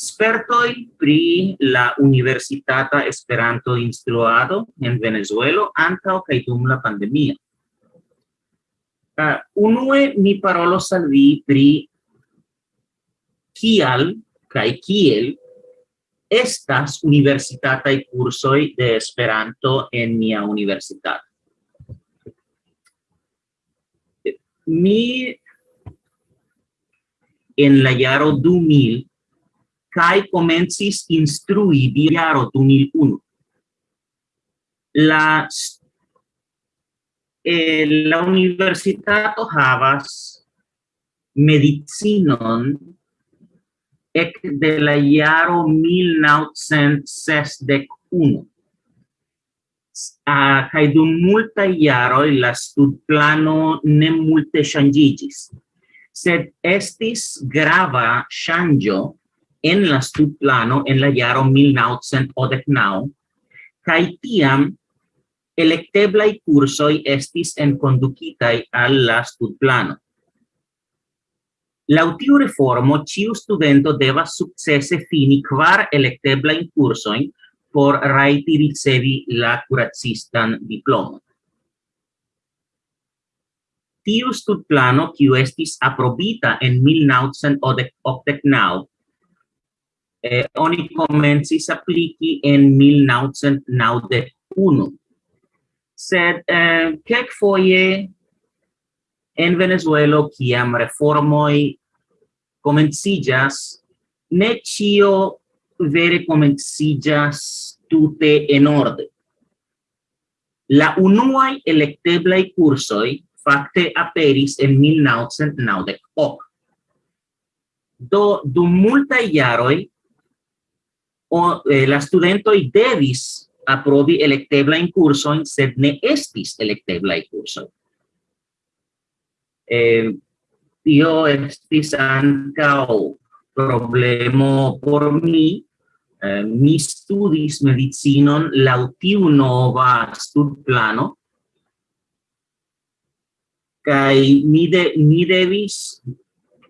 spertoi pri la universitata Esperanto instruado en Venezuelo antaŭ kaj dum la pandemia. Uh, unue mi parolo salvi pri kial kai kiel estas universitataj kursoj de Esperanto en mia universitato. Mi en la jaro 2000 kai comencis instrui di 2001. La, eh, la universitato havas medicinon ec de la iaro 1961. Uh, kai dum multa iaro la studplano ne multe changigis. sed estis grava changio en la studplano en la jaro 1989, kaj tiam electeblai cursoi estis enconducitai al la studplano. La tiu reformo, ciu studento deva successe fini in curso in por raiti ricevi la curacistan diploma. Tiu studplano, kiu estis aprobita en 1989, eh, oni comencis apliki en 1991. Sed eh, kelkfoje en Venezuelo, kiam reformoi comencillas ne cio vere comencillas tute en orde. La unuae electeblai cursoi facte aperis en 1998. Do, dum multae iaroi, o, eh, la studentoi devis aprobi electeblain cursoin, sed ne estis electebla in curso Eh, tio estis ancao problemo por mi, eh, mi studis medicinon lautiu nova studplano, kai mi de mi devis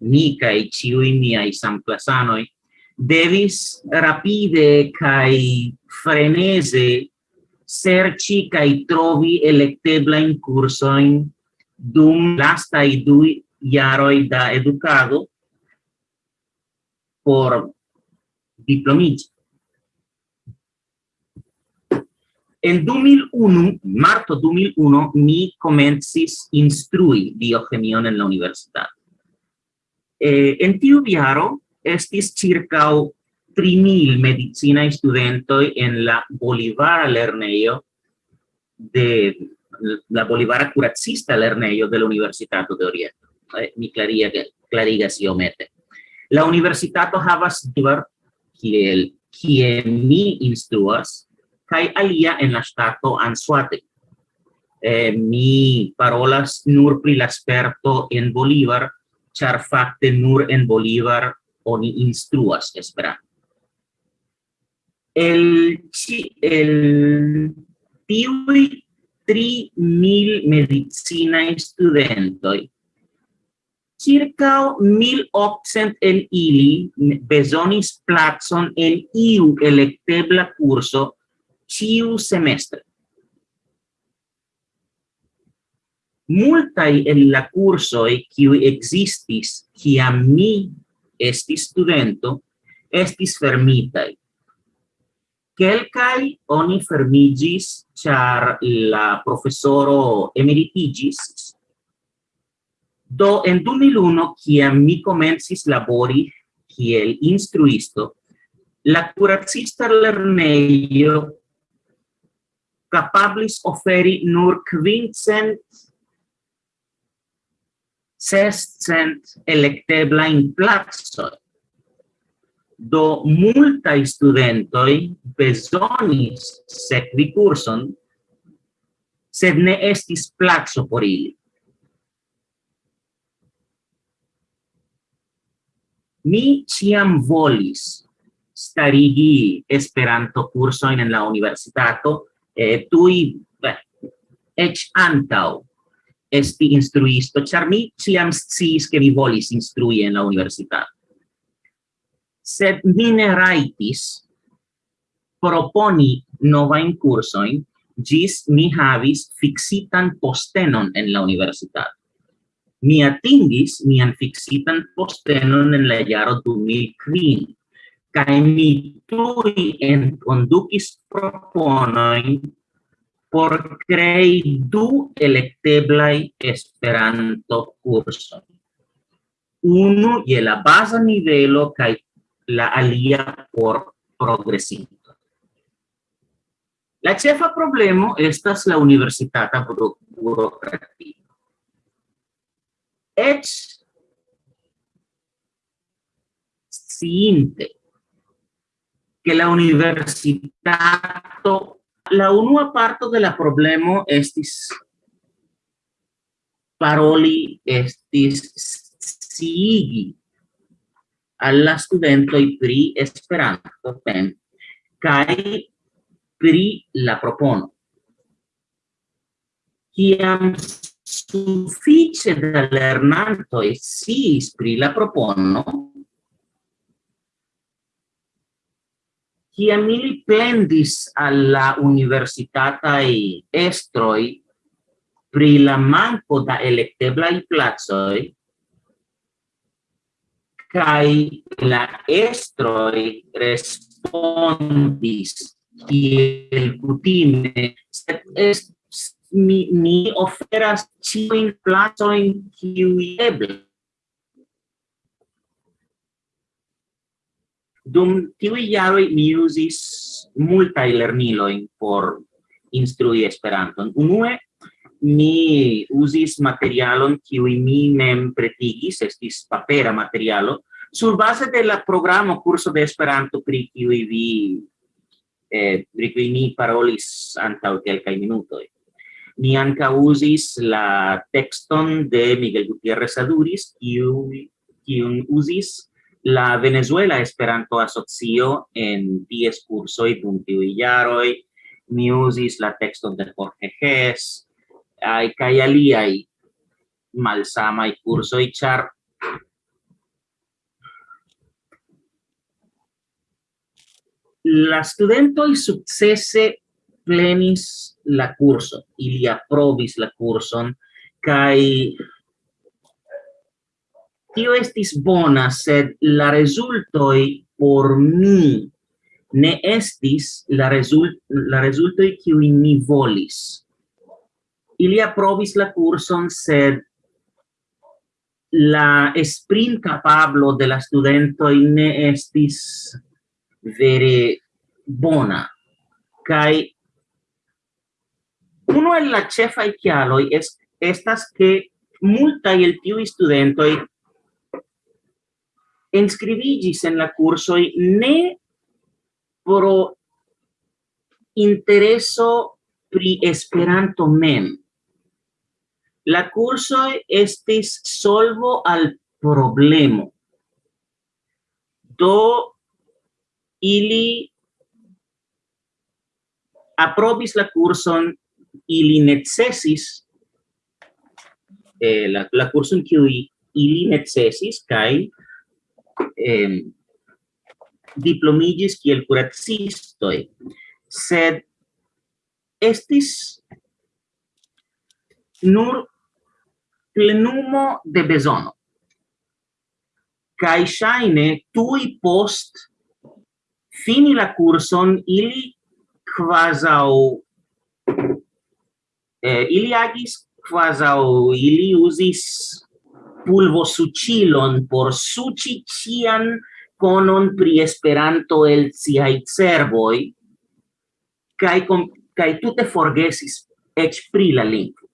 mi kai ciui miai samplasanoi devis rapide kai frenese serci kai trovi electebla in curso in dum lasta i dui jaroi da educado por diplomigi. En 2001, marto 2001, mi comencis instrui biochemion en la universitat. Eh, en tiu viaro, estis circau 3.000 medicina studentoi en la Bolivara lerneio de la Bolivara curacista lerneio de la Universitato de Oriente. Eh, mi claria, si omete. La Universitato havas diver kiel kie mi instruas, kai alia en la stato Anzuate. Eh, mi parolas nur pri la sperto en Bolívar, char fakte nur en Bolívar oni instruas Esperanto. El, el tiui tri mil medicina studentoi, circa mil occent el ili besonis platson en iu electebla curso ciu semestre. Multai el la cursoi kiu existis kiam mi estis studento, estis fermitai. Quelcai oni fermigis, char la professoro emeritigis, Do, en 2001, ciam mi comencis labori kiel instruisto, la curacista lerneio capablis oferi nur quincent sescent electebla in plazo. Do multa studentoi besonis sekvi curson, sed ne estis plazo por ili. Mi ciam volis starigi Esperanto cursoin en la universitato, eh, tui, beh, ec antau esti instruisto, char mi ciam sciis, che mi volis instrui en la universitato. Sed mi ne raitis proponi novajn kursojn, gis mi havis fixitan postenon en la universitat. Mi atingis mian fixitan postenon en la jaro 2005, kai mi tui en conducis proponoin por crei du electeblai esperanto curso. Uno y la base nivelo kai la alia por progresinto. La cefa problemo estas la universitata burocratia. Et sciinte que la universitato la unua parto de la problemo estis paroli, estis sigi alla studentoj pri Esperanto pen kai pri la propono. Kiam suffice da lernanto e si pri la propono, kiam ili plendis alla universitata e estroi pri la manco da electebla i plazoi kai la estroi respondis kiel kutime sed est, mi, mi oferas ĉiujn placojn qui eble Dum tiu iaro mi usis multai lerniloin por instrui esperanto Unue, mi usis materialon kiu mi mem pretigis, estis papera materialo, sur base de la programo curso de Esperanto pri kiu vi eh, pri kiu mi parolis antaŭ kelkaj minutoj. Mi anka usis la texton de Miguel Gutiérrez Aduris, kiu, kiu usis La Venezuela Esperanto Asocio en 10 cursoj dum tiuj jaroj mi uzis la tekston de Jorge Ges ay, kaj aliaj malsamaj kursoj, ĉar la studentoj sukcese plenis la kurson, ili aprobis la kurson kaj tio estis bona, sed la resultoi por mi ne estis la, result, la resultoi qui mi volis. Ili provis la curson, sed la sprint capablo de la studentoi ne estis vere bona. kai uno el la cefa i chialoi es, estas che multa el tiu studentoi inscribigis en la cursoi ne pro intereso pri Esperanto mem. La cursoi estis solvo al problemo. Do ili aprobis la curson, ili necesis eh, la, la curson kiui ili necesis, kai eh, diplomigis kiel kuracistoj, sed estis nur plenumo de besono. Kai ŝajne tui post fini la curson ili quasau eh, ili agis quasau ili usis pulvo sucilon por suci cian conon pri Esperanto el ciai cervoi, kai com cae tute forgesis ec pri la lingua.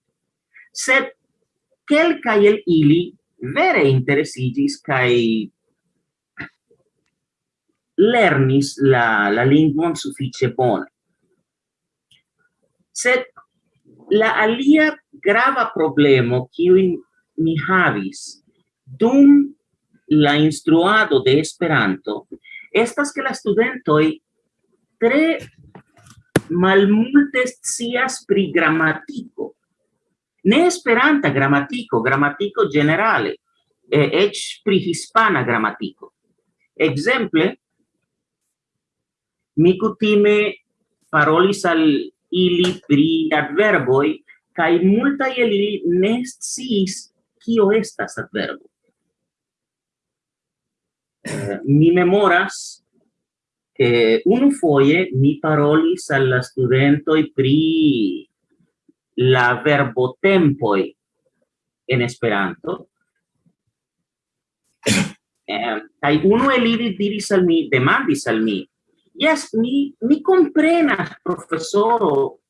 Sed quelcae el ili vere interesigis kai lernis la la lingvon suffice bone. Sed la alia grava problemo kiu mi havis dum la instruado de Esperanto estas que la studentoi tre malmulte scias pri gramatiko. Ne esperanta gramatiko, gramatiko generale, eh, ec pri hispana gramatiko. Exemple, mi cutime parolis al ili pri adverboi, kai multa el ili ne sciis kio estas adverbo. Uh, eh, mi memoras che un foie mi parolis alla studentoi pri la verbo tempoi en Esperanto. Eh, kai uno el ili diris al mi, demandis al mi, yes, mi, mi comprenas, profesoro,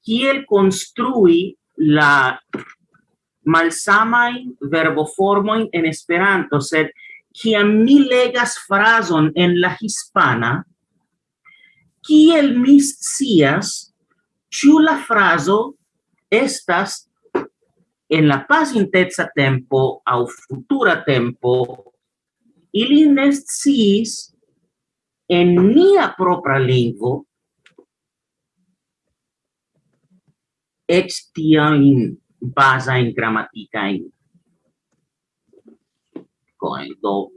kiel construi la malsamajn verboformojn en Esperanto, sed kiam mi legas frason en la hispana, kiel mi scias ĉu la frazo estas en la pasinteca tempo au futura tempo, ili ne sciis en mia propra lingvo eĉ tiajn basa in grammatica in coendo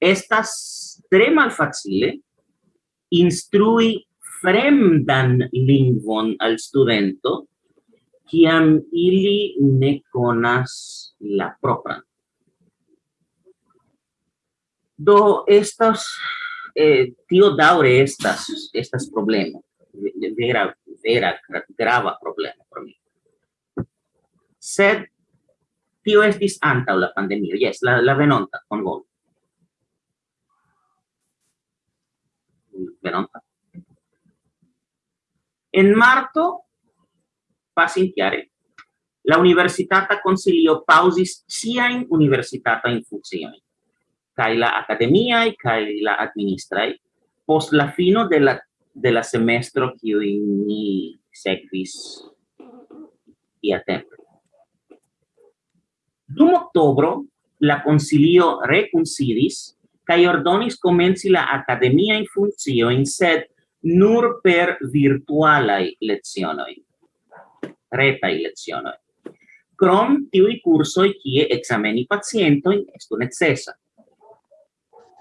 estas tre malfacile instrui fremdan lingvon al studento kiam ili ne conas la propra. Do estas eh, tio daure estas estas problema vera vera grava problema por mi sed tio estis antaŭ la pandemio, jes, la, la venonta, bonvolu. Venonta. En marto, pasintiare, la universitata consilio pausis siain universitata in funzioni, cae la academiae, cae la administrae, post la fino de la, de la semestro cioi ni sequis ia tempo. Dum octobro, la concilio reconcidis, cae ordonis komenci la funzio in sed nur per virtualaj lezionoi retaj lecionoj. Crom tiuj kursoj kie ekzameni pacientojn estu necesa.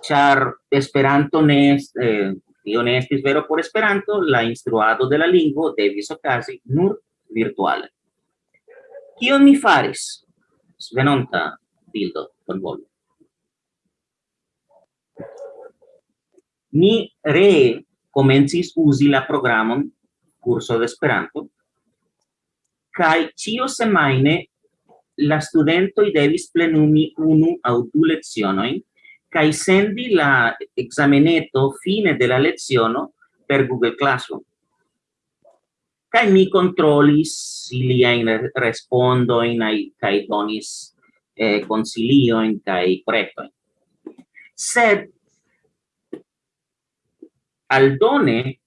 Char Esperanto ne eh, tio ne estis vero por Esperanto, la instruado de la lingvo devis ocasi nur virtuale. Kion mi faris? Venonta bildo, voi. Ni re comencis usi la programon curso de Esperanto, kai cio semaine la studentoi devis plenumi unu au du lezionoi, kai sendi la exameneto fine de la leziono per Google Classroom. Kai mi controllis respondo respondoin ai kai donis eh, consilio consilioin kai preto Sed aldone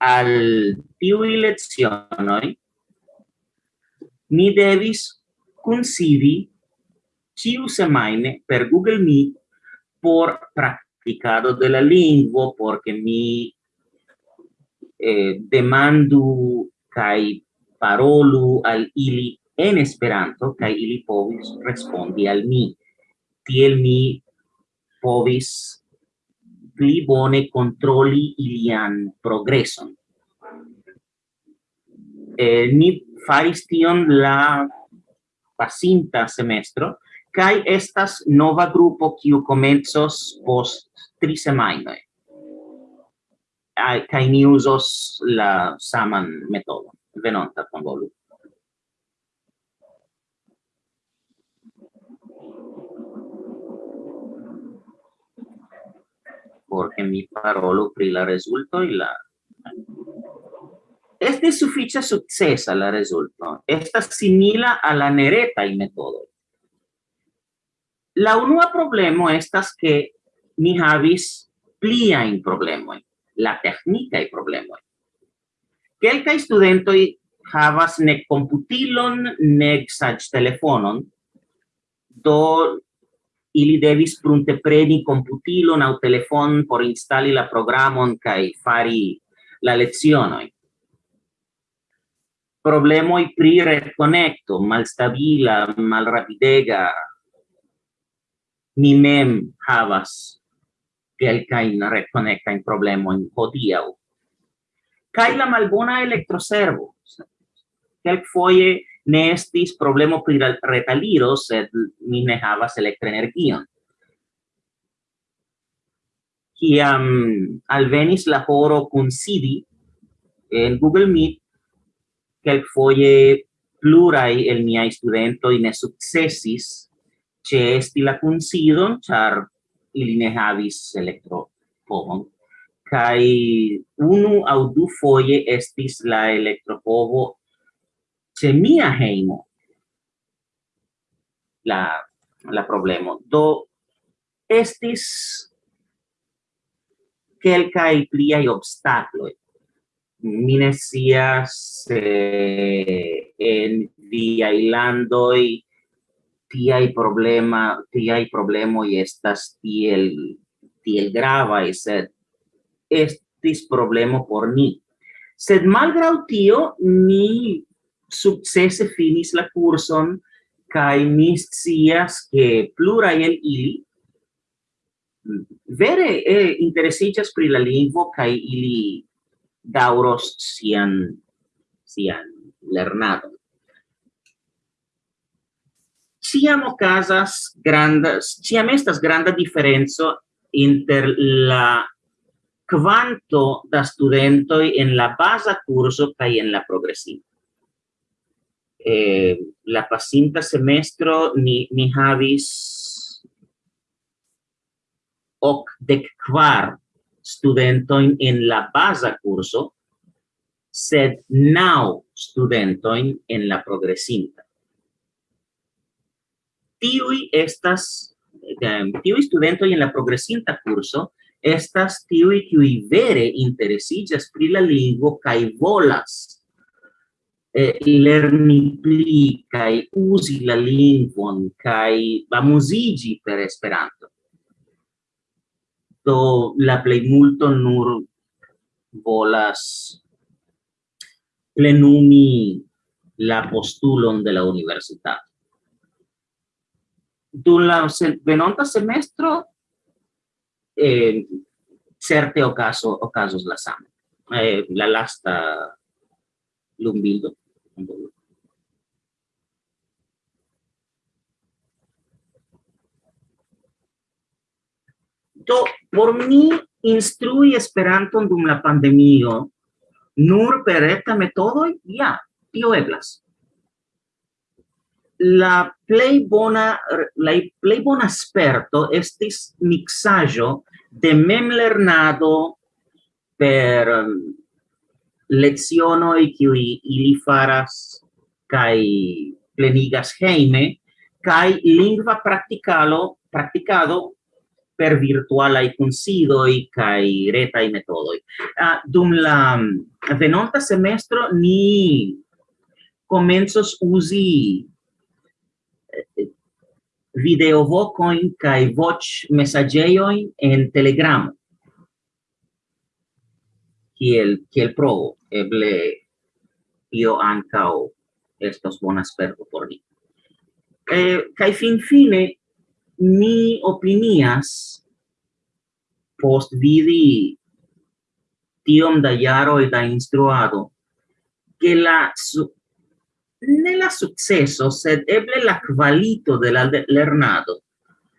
al tiu lezionoi ni devis considi ciu semaine per Google Meet por practicado de la lingua, porque mi eh, demandu kai parolu al ili en Esperanto kai ili povis respondi al mi tiel mi povis pli bone controli ilian progreson. Eh, ni faris tion la pasinta semestro, kai estas nova grupo kiu komencos post tri semajnoj kai ni usos la saman metodo venonta con volu porque mi parolo pri la resulto y la Este suficia succesa la resulto. Esta simila a la nereta y metodo. La unua problemo estas que ni havis pliajn problema, la tecnica e problema. Quelca studento i havas ne computilon, ne sag telefonon, do ili devis prunte preni computilon au telefon por instali la programon kai fari la lezionoi. Problemoi pri reconnecto malstabila, malrapidega, mi mem havas kelkajn retkonektajn problemojn hodiaŭ. Kaj la malbona elektroservo. Kelkfoje ne estis problemo pri retaliro, sed mi ne havas elektroenergion. Kiam alvenis la horo kun sidi en Google Meet, kelkfoje plurai el miai studentoi ne successis ce esti la considon, char ili ne havis elektropovon kai unu au du foje estis la elektropovo ce mia heimo la la problemo. Do estis kelkaj pliaj obstakloj. Mi ne scias eh, en via landoj tiai problema, tiai problemoi estas tiel, tiel gravae, sed estis problemo por ni. Sed malgrau tio, ni successe finis la curson, kai mi scias che plurai el ili vere eh, interesigas pri la lingvo kai ili dauros sian, sian lernado ciam ocasas granda, ciam estas granda diferenzo inter la quanto da studentoi en la basa curso cae en la progressiva. Eh, la pasinta semestro ni, ni havis hoc dec quar studentoin en la basa curso, sed nau studentoin en la progresinta tiui estas um, tiui studentoi en la progresinta curso estas tiui qui vere interesigas pri la lingvo kai volas eh, lerni pli kai usi la lingvon kai amuzigi per Esperanto. Do la plejmulto nur volas plenumi la postulon de la universitato. Dun la venonta semestro, eh, certe ocaso, ocasos la sam. Eh, la lasta lumbildo. Do, por mi instrui Esperanton dum la pandemio, nur per eta metodo, ja, tio eblas. la plei bona la plei bona sperto estis mixajo de memlernado per um, lecionoj qui ili faras kai plenigas heime kai lingva praticalo praticado per virtualai considoi kai reta e metodo Uh, ah, dum la um, venonta semestro ni comensos usi video vocoin kai voch messageoin en Telegram. Kiel kiel provo eble io ancao estos bona perdo por ni. Eh, kai fin fine mi opinias post vidi tiom da jaroj da instruado, che la nella successo sed eble la qualito de la lernado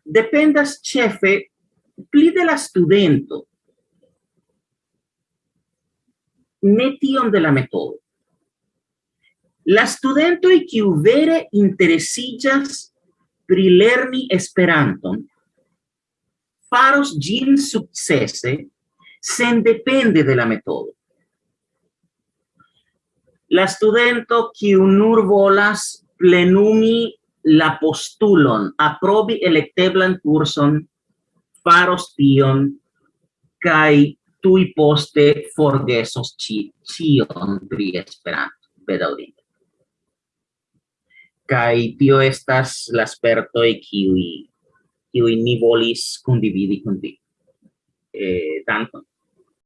dependas chefe pli de la studento ne tiom de la metodo la studento e qui vere interesillas pri lerni Esperanton faros gin successe sen depende de la metodo. la studento qui nur volas plenumi la postulon, aprobi electeblan curson, faros tion, kai tui poste forgesos ci, cion pri Esperanto, bedaŭrinde Kai tio estas la spertoi kiui, kiui ni volis condividi con vi. Eh, tanto